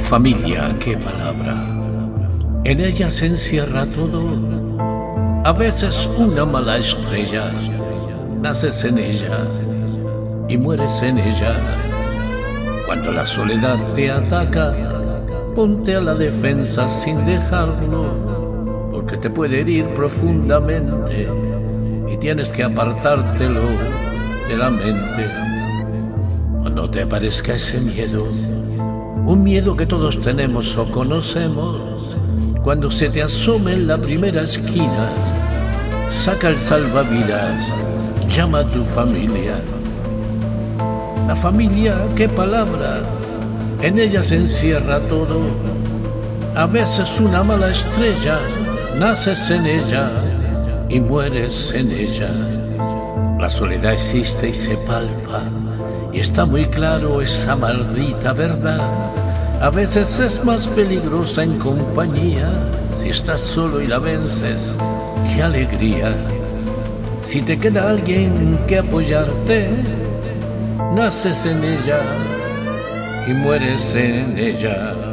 familia, qué palabra. En ella se encierra todo. A veces una mala estrella. Naces en ella y mueres en ella. Cuando la soledad te ataca, ponte a la defensa sin dejarlo, porque te puede herir profundamente y tienes que apartártelo de la mente. Cuando te aparezca ese miedo, un miedo que todos tenemos o conocemos, cuando se te asome en la primera esquina, saca el salvavidas, llama a tu familia. La familia, qué palabra, en ella se encierra todo. A veces una mala estrella, naces en ella y mueres en ella. La soledad existe y se palpa, y está muy claro esa maldita verdad. A veces es más peligrosa en compañía, si estás solo y la vences, qué alegría. Si te queda alguien que apoyarte, naces en ella y mueres en ella.